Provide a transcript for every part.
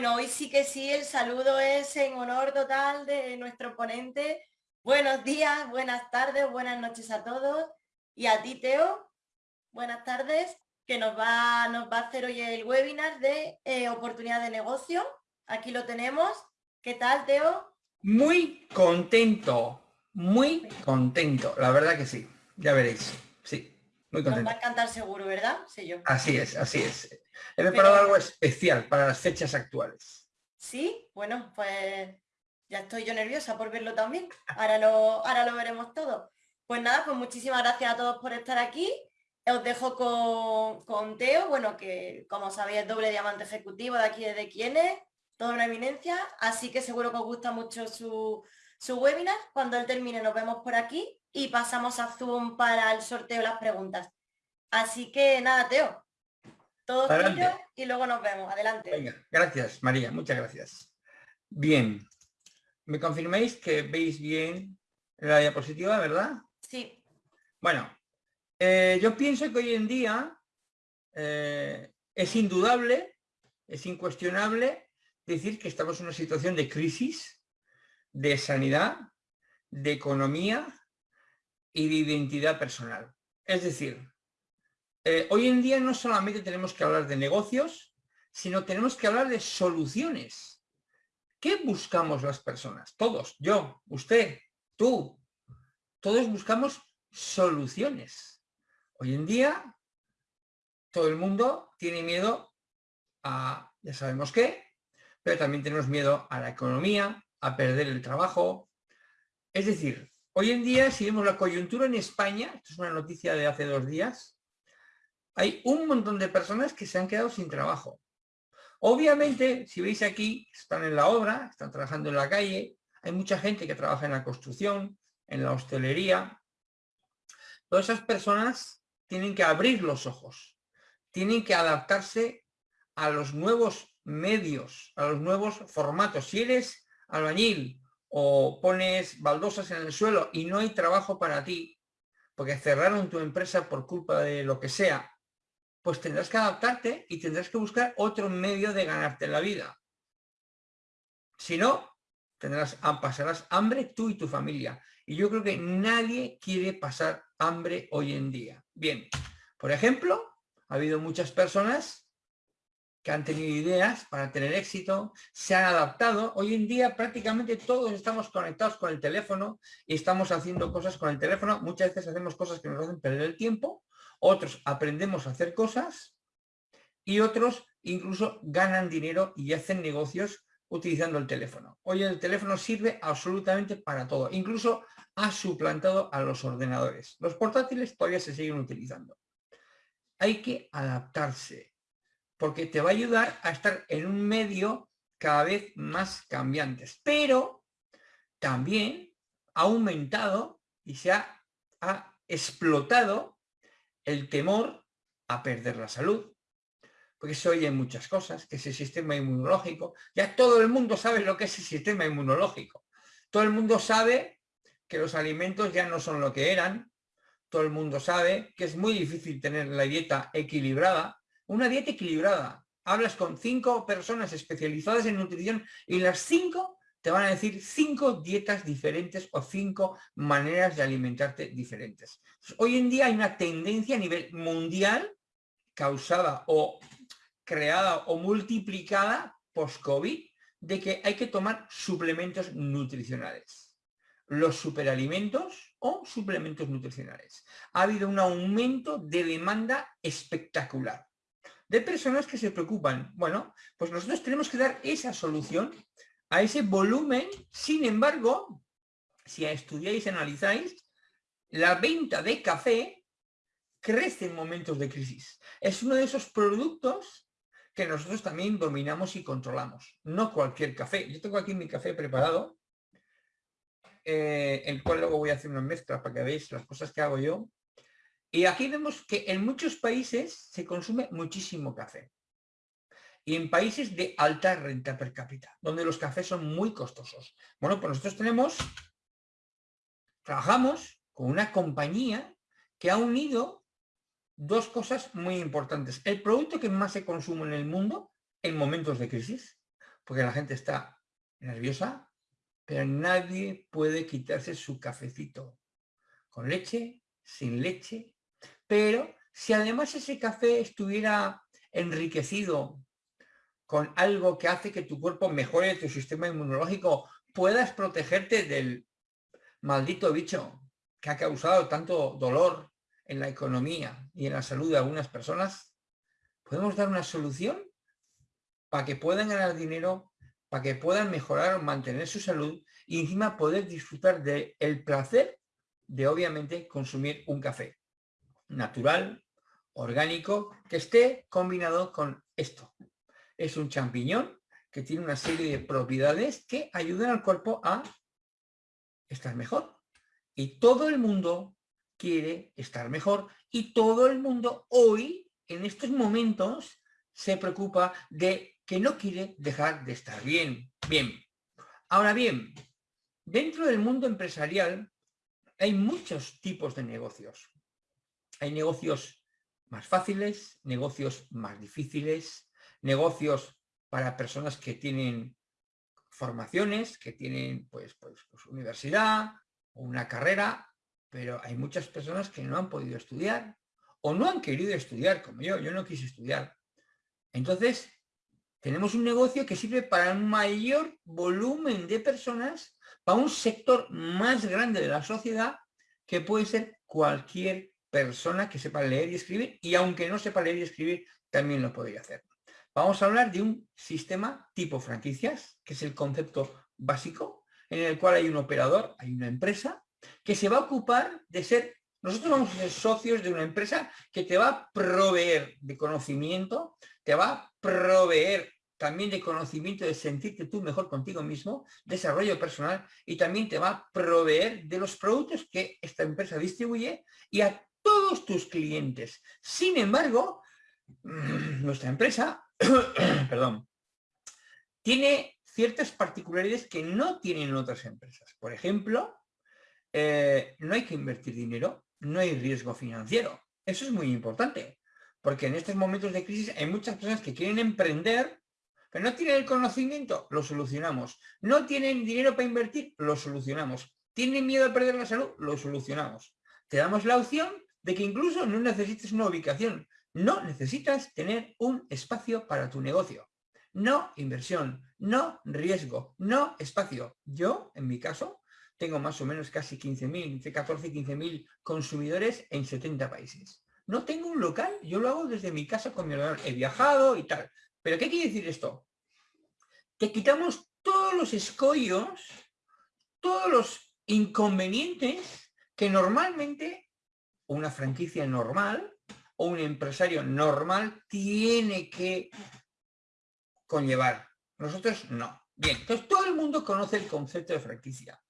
Bueno, hoy sí que sí, el saludo es en honor total de nuestro ponente. Buenos días, buenas tardes, buenas noches a todos. Y a ti, Teo, buenas tardes, que nos va, nos va a hacer hoy el webinar de eh, oportunidad de negocio. Aquí lo tenemos. ¿Qué tal, Teo? Muy contento, muy contento, la verdad que sí, ya veréis, muy contento. Nos va a encantar seguro, ¿verdad? Sí, yo. Así es, así es. He preparado algo especial para las fechas actuales. Sí, bueno, pues ya estoy yo nerviosa por verlo también. Ahora lo, ahora lo veremos todo. Pues nada, pues muchísimas gracias a todos por estar aquí. Os dejo con, con Teo, bueno, que como sabéis es doble diamante ejecutivo de aquí desde Quienes, toda una eminencia, así que seguro que os gusta mucho su, su webinar. Cuando él termine nos vemos por aquí y pasamos a Zoom para el sorteo de las preguntas. Así que nada, Teo, todo tuyo y luego nos vemos. Adelante. Venga, gracias, María, muchas gracias. Bien, ¿me confirmáis que veis bien la diapositiva, verdad? Sí. Bueno, eh, yo pienso que hoy en día eh, es indudable, es incuestionable decir que estamos en una situación de crisis, de sanidad, de economía y de identidad personal. Es decir, eh, hoy en día no solamente tenemos que hablar de negocios, sino tenemos que hablar de soluciones. ¿Qué buscamos las personas? Todos, yo, usted, tú, todos buscamos soluciones. Hoy en día todo el mundo tiene miedo a, ya sabemos qué, pero también tenemos miedo a la economía, a perder el trabajo. Es decir, hoy en día, si vemos la coyuntura en España, esto es una noticia de hace dos días, hay un montón de personas que se han quedado sin trabajo. Obviamente, si veis aquí, están en la obra, están trabajando en la calle, hay mucha gente que trabaja en la construcción, en la hostelería. Todas esas personas tienen que abrir los ojos, tienen que adaptarse a los nuevos medios, a los nuevos formatos. Si eres albañil o pones baldosas en el suelo y no hay trabajo para ti, porque cerraron tu empresa por culpa de lo que sea, pues tendrás que adaptarte y tendrás que buscar otro medio de ganarte la vida. Si no, tendrás, pasarás hambre tú y tu familia. Y yo creo que nadie quiere pasar hambre hoy en día. Bien, por ejemplo, ha habido muchas personas que han tenido ideas para tener éxito, se han adaptado. Hoy en día prácticamente todos estamos conectados con el teléfono y estamos haciendo cosas con el teléfono. Muchas veces hacemos cosas que nos hacen perder el tiempo otros aprendemos a hacer cosas y otros incluso ganan dinero y hacen negocios utilizando el teléfono. Hoy el teléfono sirve absolutamente para todo, incluso ha suplantado a los ordenadores. Los portátiles todavía se siguen utilizando. Hay que adaptarse, porque te va a ayudar a estar en un medio cada vez más cambiantes, pero también ha aumentado y se ha, ha explotado el temor a perder la salud, porque se oyen muchas cosas, que es el sistema inmunológico, ya todo el mundo sabe lo que es el sistema inmunológico, todo el mundo sabe que los alimentos ya no son lo que eran, todo el mundo sabe que es muy difícil tener la dieta equilibrada, una dieta equilibrada, hablas con cinco personas especializadas en nutrición y las cinco te van a decir cinco dietas diferentes o cinco maneras de alimentarte diferentes. Hoy en día hay una tendencia a nivel mundial causada o creada o multiplicada post-COVID de que hay que tomar suplementos nutricionales. Los superalimentos o suplementos nutricionales. Ha habido un aumento de demanda espectacular de personas que se preocupan. Bueno, pues nosotros tenemos que dar esa solución a ese volumen, sin embargo, si estudiáis analizáis, la venta de café crece en momentos de crisis. Es uno de esos productos que nosotros también dominamos y controlamos. No cualquier café. Yo tengo aquí mi café preparado, eh, el cual luego voy a hacer una mezcla para que veáis las cosas que hago yo. Y aquí vemos que en muchos países se consume muchísimo café y en países de alta renta per cápita, donde los cafés son muy costosos. Bueno, pues nosotros tenemos, trabajamos con una compañía que ha unido dos cosas muy importantes. El producto que más se consume en el mundo en momentos de crisis. porque la gente está nerviosa, pero nadie puede quitarse su cafecito con leche, sin leche, pero si además ese café estuviera enriquecido con algo que hace que tu cuerpo mejore tu sistema inmunológico, puedas protegerte del maldito bicho que ha causado tanto dolor en la economía y en la salud de algunas personas, podemos dar una solución para que puedan ganar dinero, para que puedan mejorar o mantener su salud y encima poder disfrutar del el placer de obviamente consumir un café natural, orgánico, que esté combinado con esto. Es un champiñón que tiene una serie de propiedades que ayudan al cuerpo a estar mejor. Y todo el mundo quiere estar mejor y todo el mundo hoy, en estos momentos, se preocupa de que no quiere dejar de estar bien. Bien. Ahora bien, dentro del mundo empresarial hay muchos tipos de negocios. Hay negocios más fáciles, negocios más difíciles, negocios para personas que tienen formaciones, que tienen pues, pues, pues universidad o una carrera, pero hay muchas personas que no han podido estudiar o no han querido estudiar como yo, yo no quise estudiar. Entonces, tenemos un negocio que sirve para un mayor volumen de personas, para un sector más grande de la sociedad, que puede ser cualquier persona que sepa leer y escribir, y aunque no sepa leer y escribir, también lo podría hacer. Vamos a hablar de un sistema tipo franquicias, que es el concepto básico, en el cual hay un operador, hay una empresa, que se va a ocupar de ser, nosotros vamos a ser socios de una empresa que te va a proveer de conocimiento, te va a proveer también de conocimiento de sentirte tú mejor contigo mismo, desarrollo personal y también te va a proveer de los productos que esta empresa distribuye y a todos tus clientes. Sin embargo, nuestra empresa perdón, tiene ciertas particularidades que no tienen otras empresas. Por ejemplo, eh, no hay que invertir dinero, no hay riesgo financiero. Eso es muy importante, porque en estos momentos de crisis hay muchas personas que quieren emprender, pero no tienen el conocimiento, lo solucionamos. No tienen dinero para invertir, lo solucionamos. Tienen miedo a perder la salud, lo solucionamos. Te damos la opción de que incluso no necesites una ubicación, no necesitas tener un espacio para tu negocio. No inversión, no riesgo, no espacio. Yo, en mi caso, tengo más o menos casi 15.000, entre 14 y 15.000 consumidores en 70 países. No tengo un local, yo lo hago desde mi casa con mi ordenador. He viajado y tal. ¿Pero qué quiere decir esto? Que quitamos todos los escollos, todos los inconvenientes que normalmente una franquicia normal o un empresario normal tiene que conllevar. Nosotros no. Bien, entonces todo el mundo conoce el concepto de franquicia.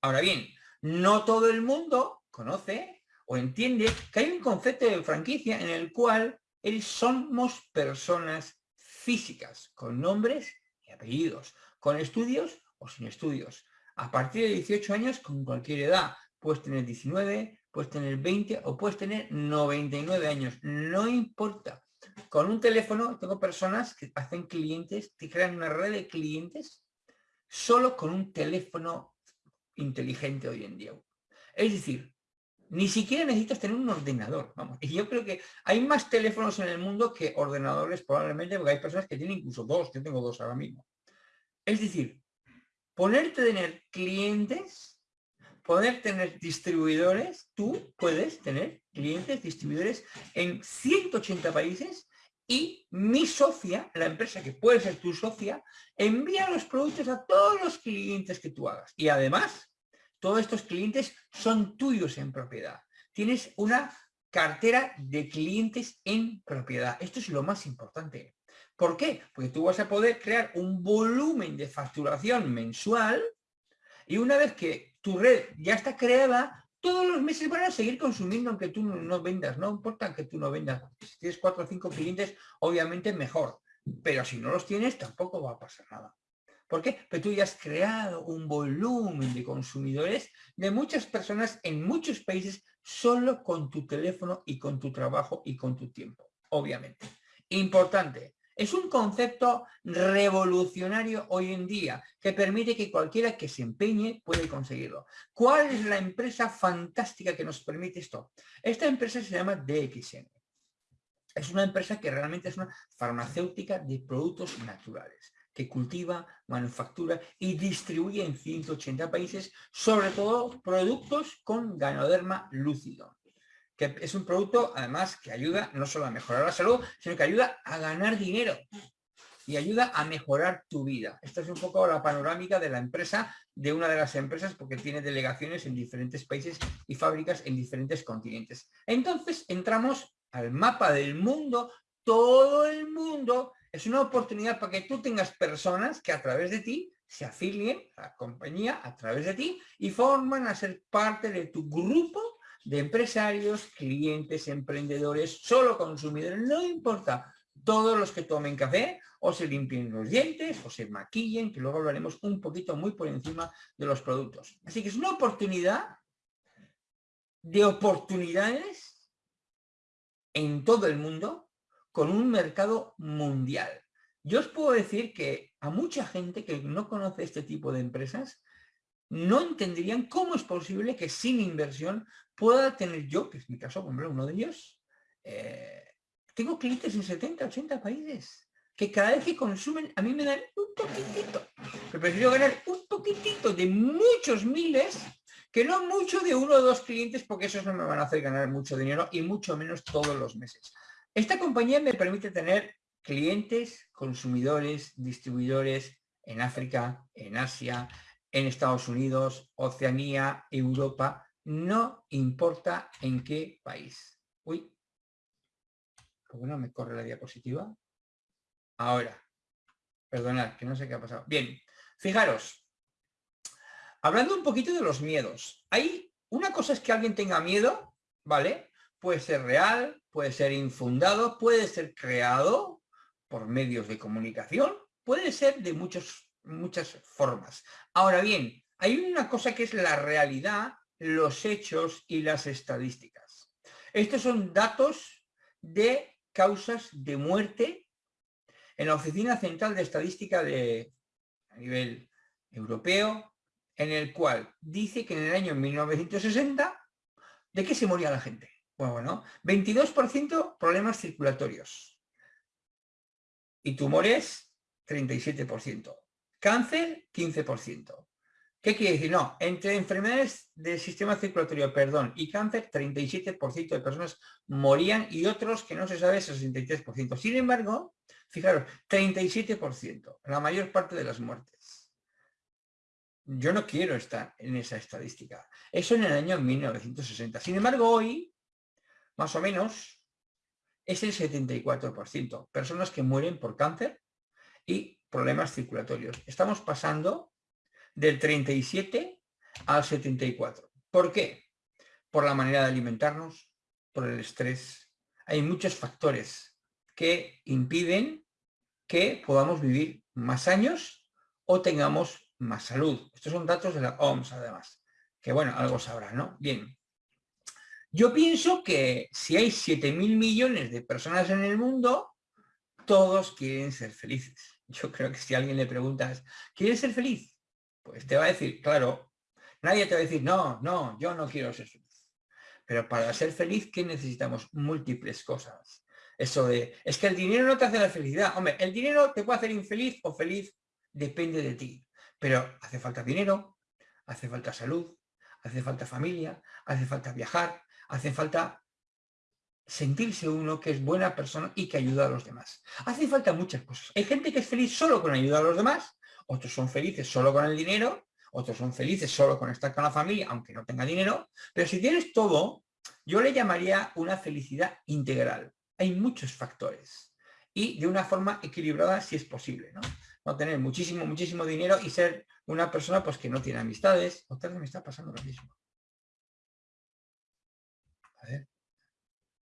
Ahora bien, no todo el mundo conoce o entiende que hay un concepto de franquicia en el cual somos personas físicas, con nombres y apellidos, con estudios o sin estudios. A partir de 18 años, con cualquier edad, puedes tener 19, puedes tener 20 o puedes tener 99 años, no importa. Con un teléfono tengo personas que hacen clientes, que crean una red de clientes solo con un teléfono inteligente hoy en día. Es decir, ni siquiera necesitas tener un ordenador. Vamos. Y yo creo que hay más teléfonos en el mundo que ordenadores probablemente, porque hay personas que tienen incluso dos, yo tengo dos ahora mismo. Es decir, ponerte a tener clientes poder tener distribuidores, tú puedes tener clientes, distribuidores en 180 países y mi socia, la empresa que puede ser tu socia, envía los productos a todos los clientes que tú hagas. Y además, todos estos clientes son tuyos en propiedad. Tienes una cartera de clientes en propiedad. Esto es lo más importante. ¿Por qué? Porque tú vas a poder crear un volumen de facturación mensual y una vez que red ya está creada, todos los meses van a seguir consumiendo aunque tú no, vendas, no importa que tú no vendas. Si tienes cuatro o cinco clientes, obviamente mejor, pero si no los tienes tampoco va a pasar nada. ¿Por qué? Porque tú ya has creado un volumen de consumidores de muchas personas en muchos países solo con tu teléfono y con tu trabajo y con tu tiempo, obviamente. Importante, Es un concepto revolucionario hoy en día que permite que cualquiera que se empeñe puede conseguirlo. ¿Cuál es la empresa fantástica que nos permite esto? Esta empresa se llama DXN. Es una empresa que realmente es una farmacéutica de productos naturales que cultiva, manufactura y distribuye en 180 países, sobre todo productos con ganoderma lúcido que es un producto además que ayuda no solo a mejorar la salud, sino que ayuda a ganar dinero y ayuda a mejorar tu vida. Esta es un poco la panorámica de la empresa, de una de las empresas, porque tiene delegaciones en diferentes países y fábricas en diferentes continentes. Entonces entramos al mapa del mundo, todo el mundo, es una oportunidad para que tú tengas personas que a través de ti se afilien a la compañía a través de ti y forman a ser parte de tu grupo de empresarios, clientes, emprendedores, solo consumidores, no importa, todos los que tomen café o se limpien los dientes o se maquillen, que luego hablaremos un poquito muy por encima de los productos. Así que es una oportunidad de oportunidades en todo el mundo con un mercado mundial. Yo os puedo decir que a mucha gente que no conoce este tipo de empresas no entenderían cómo es posible que sin inversión pueda tener yo, que es mi caso, como uno de ellos, eh, tengo clientes en 70, 80 países, que cada vez que consumen a mí me dan un poquitito, pero prefiero ganar un poquitito de muchos miles que no mucho de uno o dos clientes porque esos no me van a hacer ganar mucho dinero y mucho menos todos los meses. Esta compañía me permite tener clientes, consumidores, distribuidores en África, en Asia, en Estados Unidos, Oceanía, Europa, no importa en qué país. Uy, ¿por qué no me corre la diapositiva? Ahora, perdonad, que no sé qué ha pasado. Bien, fijaros, hablando un poquito de los miedos. Hay una cosa es que alguien tenga miedo, ¿vale? Puede ser real, puede ser infundado, puede ser creado por medios de comunicación, puede ser de muchos muchas formas. Ahora bien, hay una cosa que es la realidad, los hechos y las estadísticas. Estos son datos de causas de muerte en la Oficina Central de Estadística de, a nivel europeo, en el cual dice que en el año 1960, ¿de qué se moría la gente? Bueno, bueno 22% problemas circulatorios y tumores 37%. Cáncer, 15%. ¿Qué quiere decir? No, entre enfermedades del sistema circulatorio, perdón, y cáncer, 37% de personas morían y otros que no se sabe, 63%. Sin embargo, fijaros, 37%, la mayor parte de las muertes. Yo no quiero estar en esa estadística. Eso en el año 1960. Sin embargo, hoy, más o menos, es el 74%. Personas que mueren por cáncer y problemas circulatorios. Estamos pasando del 37 al 74. ¿Por qué? Por la manera de alimentarnos, por el estrés. Hay muchos factores que impiden que podamos vivir más años o tengamos más salud. Estos son datos de la OMS además, que bueno, algo sabrá, ¿no? Bien. Yo pienso que si hay 7.000 millones de personas en el mundo, todos quieren ser felices. Yo creo que si alguien le preguntas, ¿quieres ser feliz? Pues te va a decir, claro, nadie te va a decir, no, no, yo no quiero ser feliz. Pero para ser feliz, ¿qué necesitamos? Múltiples cosas. Eso de, es que el dinero no te hace la felicidad. Hombre, el dinero te puede hacer infeliz o feliz, depende de ti. Pero hace falta dinero, hace falta salud, hace falta familia, hace falta viajar, hace falta sentirse uno que es buena persona y que ayuda a los demás. Hace falta muchas cosas. Hay gente que es feliz solo con ayudar a los demás, otros son felices solo con el dinero, otros son felices solo con estar con la familia, aunque no tenga dinero, pero si tienes todo, yo le llamaría una felicidad integral. Hay muchos factores y de una forma equilibrada si es posible, ¿no? No tener muchísimo, muchísimo dinero y ser una persona pues que no tiene amistades. Otra vez me está pasando lo mismo. A ver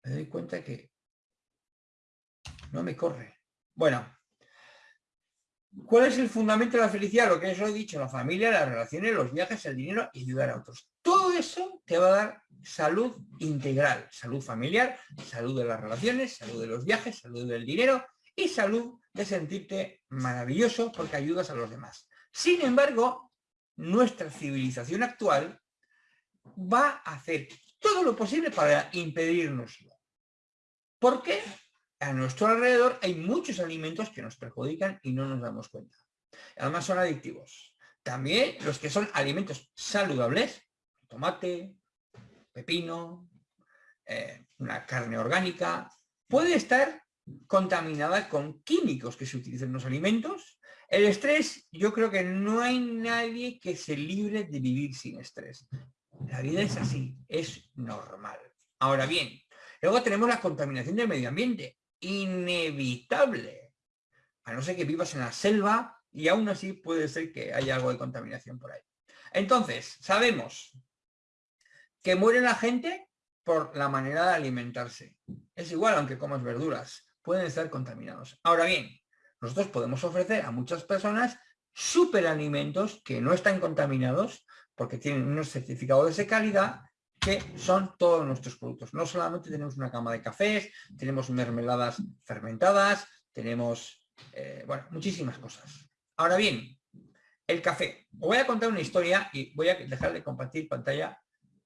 me doy cuenta que no me corre. Bueno, ¿cuál es el fundamento de la felicidad? Lo que os he dicho, la familia, las relaciones, los viajes, el dinero y ayudar a otros. Todo eso te va a dar salud integral, salud familiar, salud de las relaciones, salud de los viajes, salud del dinero y salud de sentirte maravilloso porque ayudas a los demás. Sin embargo, nuestra civilización actual va a hacer todo lo posible para impedirnoslo. ¿Por qué? A nuestro alrededor hay muchos alimentos que nos perjudican y no nos damos cuenta. Además son adictivos. También los que son alimentos saludables, tomate, pepino, eh, una carne orgánica, puede estar contaminada con químicos que se utilizan en los alimentos. El estrés, yo creo que no hay nadie que se libre de vivir sin estrés. La vida es así, es normal. Ahora bien, luego tenemos la contaminación del medio ambiente, inevitable. A no ser que vivas en la selva y aún así puede ser que haya algo de contaminación por ahí. Entonces, sabemos que muere la gente por la manera de alimentarse. Es igual aunque comas verduras, pueden estar contaminados. Ahora bien, nosotros podemos ofrecer a muchas personas superalimentos que no están contaminados porque tienen unos certificados de calidad que son todos nuestros productos. No solamente tenemos una cama de cafés, tenemos mermeladas fermentadas, tenemos, eh, bueno, muchísimas cosas. Ahora bien, el café. Os voy a contar una historia y voy a dejar de compartir pantalla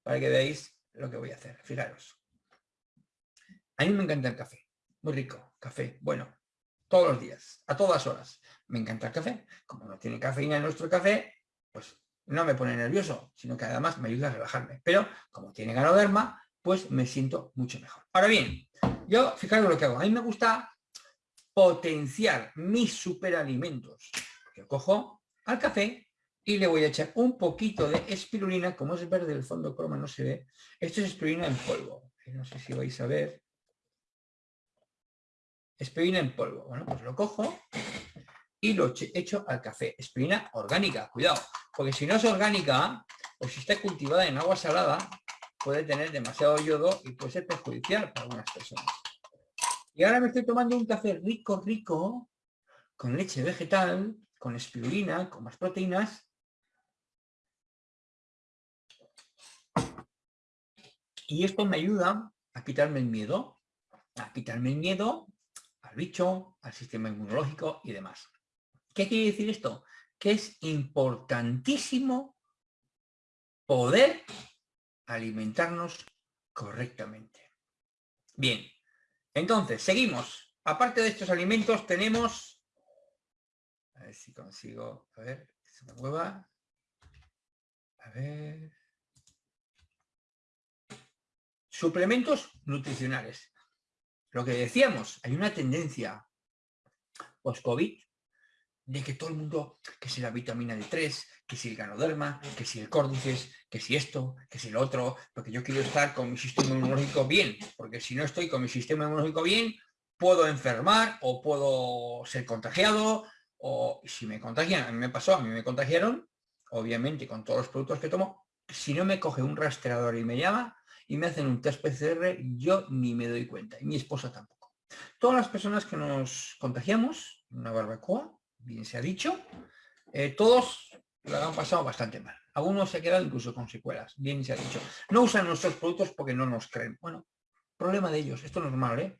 para que veáis lo que voy a hacer. Fijaros. A mí me encanta el café. Muy rico. Café. Bueno, todos los días, a todas horas. Me encanta el café. Como no tiene cafeína en nuestro café, pues no me pone nervioso, sino que además me ayuda a relajarme. Pero como tiene ganoderma, pues me siento mucho mejor. Ahora bien, yo, fijaros lo que hago. A mí me gusta potenciar mis superalimentos. Yo cojo al café y le voy a echar un poquito de espirulina, como es verde el fondo croma no se ve. Esto es espirulina en polvo. No sé si vais a ver. Espirulina en polvo. Bueno, pues lo cojo y lo echo al café. Espirulina orgánica, cuidado. Porque si no es orgánica, o si está cultivada en agua salada, puede tener demasiado yodo y puede ser perjudicial para algunas personas. Y ahora me estoy tomando un café rico, rico, con leche vegetal, con espirulina, con más proteínas. Y esto me ayuda a quitarme el miedo, a quitarme el miedo al bicho, al sistema inmunológico y demás. ¿Qué quiere decir esto? que es importantísimo poder alimentarnos correctamente. Bien, entonces, seguimos. Aparte de estos alimentos tenemos... A ver si consigo... A ver, se me mueva. A ver... Suplementos nutricionales. Lo que decíamos, hay una tendencia post-COVID de que todo el mundo, que si la vitamina D3, que si el ganoderma, que si el córdices, que si esto, que si lo otro, porque yo quiero estar con mi sistema inmunológico bien, porque si no estoy con mi sistema inmunológico bien, puedo enfermar o puedo ser contagiado, o si me contagian, a mí me pasó, a mí me contagiaron, obviamente con todos los productos que tomo, si no me coge un rastreador y me llama y me hacen un test PCR, yo ni me doy cuenta, y mi esposa tampoco. Todas las personas que nos contagiamos, una barbacoa, bien se ha dicho, eh, todos lo han pasado bastante mal. Algunos se quedan incluso con secuelas, bien se ha dicho. No usan nuestros productos porque no nos creen. Bueno, problema de ellos, esto es normal, ¿eh?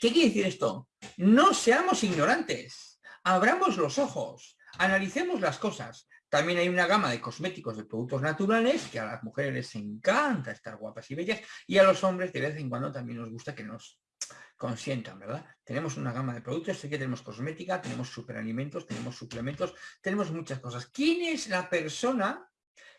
¿Qué quiere decir esto? No seamos ignorantes, abramos los ojos, analicemos las cosas. También hay una gama de cosméticos de productos naturales que a las mujeres les encanta estar guapas y bellas y a los hombres de vez en cuando también nos gusta que nos consientan, ¿verdad? Tenemos una gama de productos, sé que tenemos cosmética, tenemos superalimentos, tenemos suplementos, tenemos muchas cosas. ¿Quién es la persona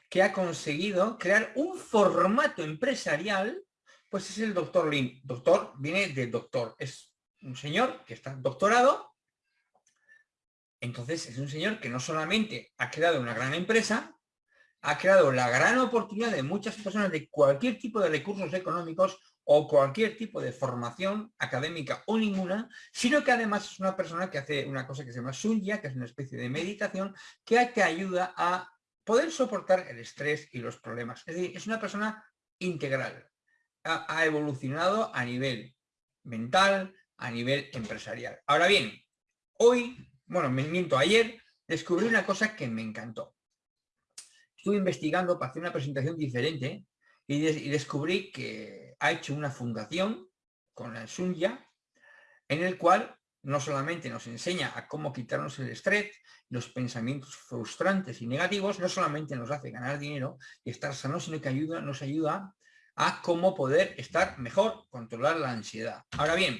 que ha conseguido crear un formato empresarial? Pues es el doctor Lin. Doctor viene de doctor, es un señor que está doctorado, entonces es un señor que no solamente ha creado una gran empresa, ha creado la gran oportunidad de muchas personas de cualquier tipo de recursos económicos o cualquier tipo de formación académica o ninguna, sino que además es una persona que hace una cosa que se llama sunya, que es una especie de meditación, que te ayuda a poder soportar el estrés y los problemas. Es decir, es una persona integral. Ha, evolucionado a nivel mental, a nivel empresarial. Ahora bien, hoy, bueno, me miento, ayer descubrí una cosa que me encantó. Estuve investigando para hacer una presentación diferente y, descubrí que ha hecho una fundación con la Sunya en el cual no solamente nos enseña a cómo quitarnos el estrés, los pensamientos frustrantes y negativos, no solamente nos hace ganar dinero y estar sano, sino que ayuda, nos ayuda a cómo poder estar mejor, controlar la ansiedad. Ahora bien,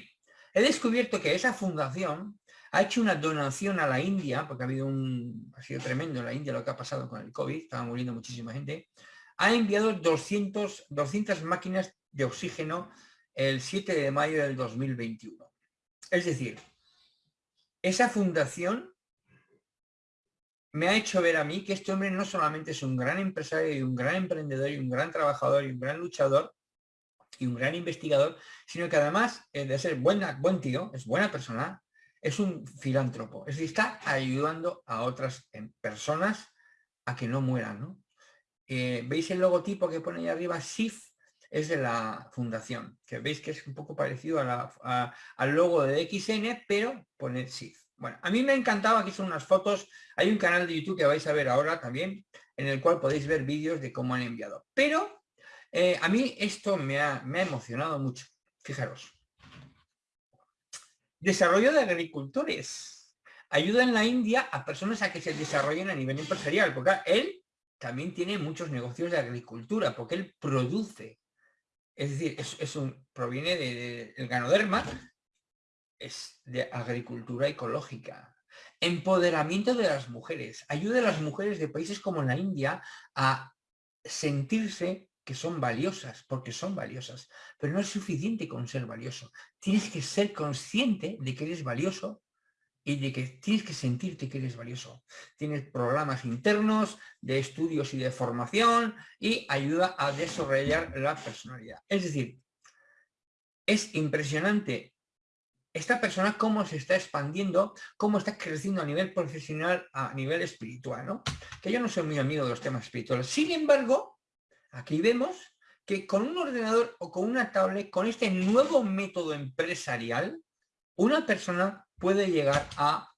he descubierto que esa fundación ha hecho una donación a la India, porque ha habido un, ha sido tremendo en la India lo que ha pasado con el COVID, estaba muriendo muchísima gente, ha enviado 200, 200 máquinas de oxígeno el 7 de mayo del 2021. Es decir, esa fundación me ha hecho ver a mí que este hombre no solamente es un gran empresario y un gran emprendedor y un gran trabajador y un gran luchador y un gran investigador, sino que además eh, de ser buena, buen tío, es buena persona, es un filántropo. Es decir, está ayudando a otras em, personas a que no mueran. Eh, ¿Veis el logotipo que pone ahí arriba? SIF es de la fundación, que veis que es un poco parecido al logo de XN, pero pone SIF. Bueno, a mí me encantaba, aquí son unas fotos, hay un canal de YouTube que vais a ver ahora también, en el cual podéis ver vídeos de cómo han enviado. Pero eh, a mí esto me ha, me ha emocionado mucho, fijaros. Desarrollo de agricultores. Ayuda en la India a personas a que se desarrollen a nivel empresarial, porque él también tiene muchos negocios de agricultura, porque él produce es decir, es, un, proviene del de, ganoderma, es de agricultura ecológica. Empoderamiento de las mujeres. Ayuda a las mujeres de países como la India a sentirse que son valiosas, porque son valiosas. Pero no es suficiente con ser valioso. Tienes que ser consciente de que eres valioso y de que tienes que sentirte que eres valioso. Tienes programas internos de estudios y de formación y ayuda a desarrollar la personalidad. Es decir, es impresionante esta persona cómo se está expandiendo, cómo está creciendo a nivel profesional, a nivel espiritual, ¿no? Que yo no soy muy amigo de los temas espirituales. Sin embargo, aquí vemos que con un ordenador o con una tablet, con este nuevo método empresarial, una persona puede llegar a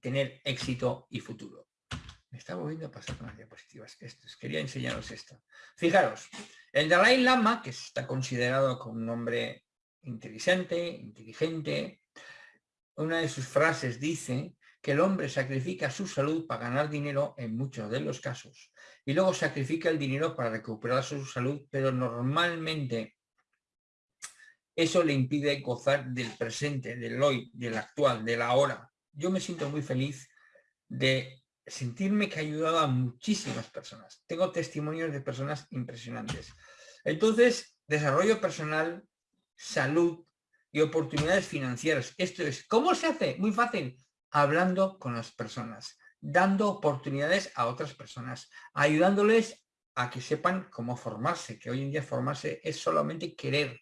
tener éxito y futuro. Me está volviendo a pasar con las diapositivas. Esto, quería enseñaros esto. Fijaros, el Dalai Lama, que está considerado como un hombre inteligente, inteligente, una de sus frases dice que el hombre sacrifica su salud para ganar dinero en muchos de los casos y luego sacrifica el dinero para recuperar su salud, pero normalmente eso le impide gozar del presente, del hoy, del actual, de la hora. Yo me siento muy feliz de sentirme que he ayudado a muchísimas personas. Tengo testimonios de personas impresionantes. Entonces, desarrollo personal, salud y oportunidades financieras. Esto es, ¿cómo se hace? Muy fácil, hablando con las personas, dando oportunidades a otras personas, ayudándoles a que sepan cómo formarse, que hoy en día formarse es solamente querer,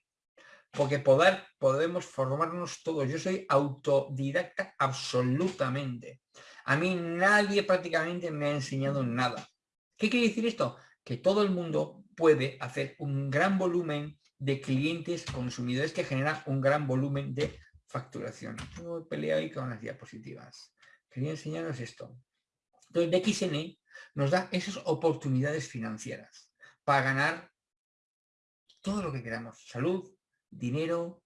porque poder, podemos formarnos todos. Yo soy autodidacta absolutamente. A mí nadie prácticamente me ha enseñado nada. ¿Qué quiere decir esto? Que todo el mundo puede hacer un gran volumen de clientes consumidores que generan un gran volumen de facturación. Tengo pelea ahí con las diapositivas. Quería enseñaros esto. Entonces, DXN nos da esas oportunidades financieras para ganar todo lo que queramos. Salud, dinero,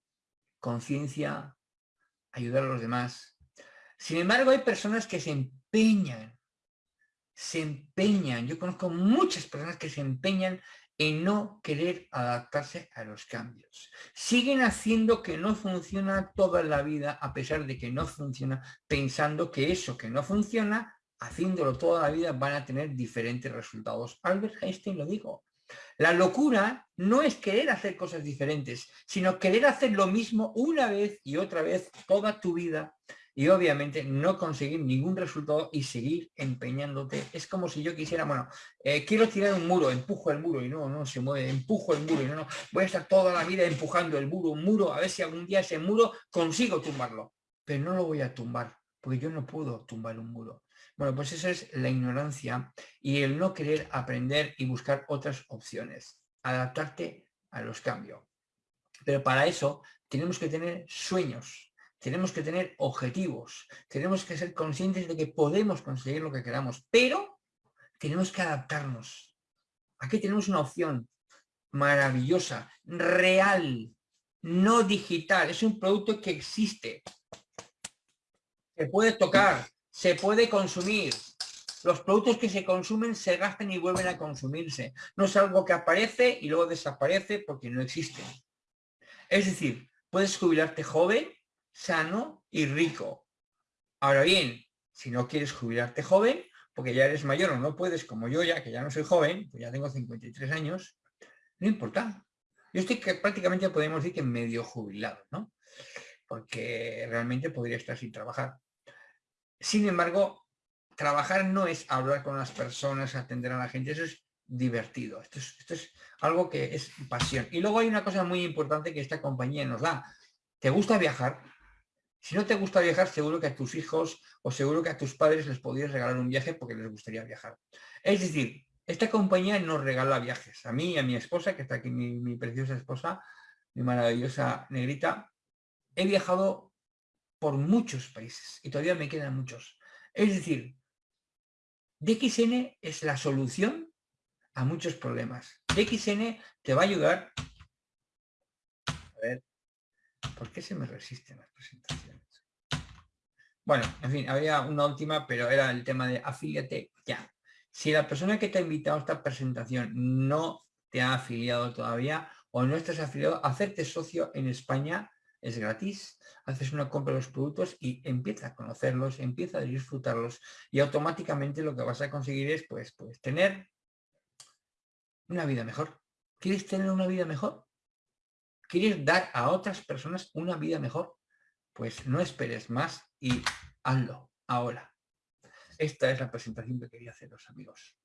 conciencia, ayudar a los demás. Sin embargo, hay personas que se empeñan, se empeñan. Yo conozco muchas personas que se empeñan en no querer adaptarse a los cambios. Siguen haciendo que no funciona toda la vida, a pesar de que no funciona, pensando que eso que no funciona, haciéndolo toda la vida, van a tener diferentes resultados. Albert Einstein lo dijo, la locura no es querer hacer cosas diferentes, sino querer hacer lo mismo una vez y otra vez toda tu vida y obviamente no conseguir ningún resultado y seguir empeñándote. Es como si yo quisiera, bueno, eh, quiero tirar un muro, empujo el muro y no, no se mueve, empujo el muro y no, no, voy a estar toda la vida empujando el muro, un muro, a ver si algún día ese muro consigo tumbarlo. Pero no lo voy a tumbar, porque yo no puedo tumbar un muro. Bueno, pues eso es la ignorancia y el no querer aprender y buscar otras opciones, adaptarte a los cambios. Pero para eso tenemos que tener sueños, tenemos que tener objetivos, tenemos que ser conscientes de que podemos conseguir lo que queramos, pero tenemos que adaptarnos. Aquí tenemos una opción maravillosa, real, no digital, es un producto que existe. se puede tocar, se puede consumir. Los productos que se consumen se gastan y vuelven a consumirse. No es algo que aparece y luego desaparece porque no existe. Es decir, puedes jubilarte joven, sano y rico. Ahora bien, si no quieres jubilarte joven, porque ya eres mayor o no puedes, como yo ya, que ya no soy joven, pues ya tengo 53 años, no importa. Yo estoy que prácticamente podemos decir que medio jubilado, ¿no? Porque realmente podría estar sin trabajar. Sin embargo, trabajar no es hablar con las personas, atender a la gente, eso es divertido. Esto es, algo que es pasión. Y luego hay una cosa muy importante que esta compañía nos da. ¿Te gusta viajar? Si no te gusta viajar, seguro que a tus hijos o seguro que a tus padres les podrías regalar un viaje porque les gustaría viajar. Es decir, esta compañía nos regala viajes. A mí y a mi esposa, que está aquí mi, preciosa esposa, mi maravillosa negrita, he viajado por muchos países y todavía me quedan muchos. Es decir, DXN es la solución a muchos problemas. DXN te va a ayudar... A ver, ¿por qué se me resisten las presentaciones? Bueno, en fin, había una última, pero era el tema de afíliate ya. Si la persona que te ha invitado a esta presentación no te ha afiliado todavía o no estás afiliado, hacerte socio en España es gratis, haces una compra de los productos y empieza a conocerlos, empieza a disfrutarlos y automáticamente lo que vas a conseguir es pues, pues tener una vida mejor. ¿Quieres tener una vida mejor? ¿Quieres dar a otras personas una vida mejor? Pues no esperes más y hazlo ahora. Esta es la presentación que quería haceros, amigos.